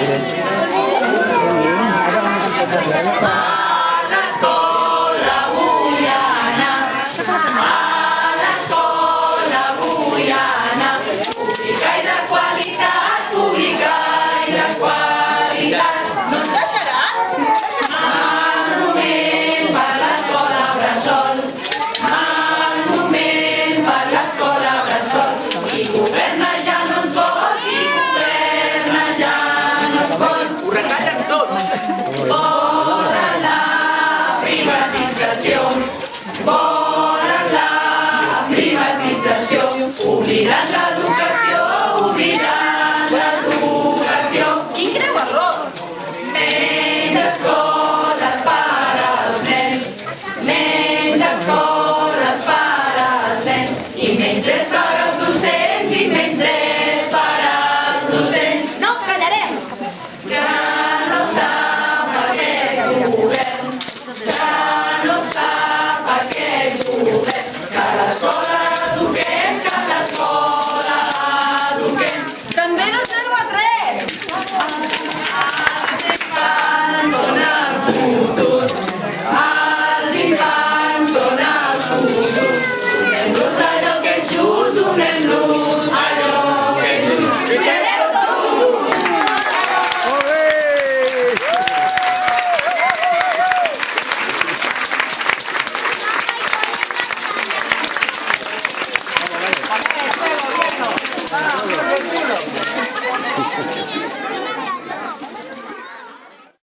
President. Miranda.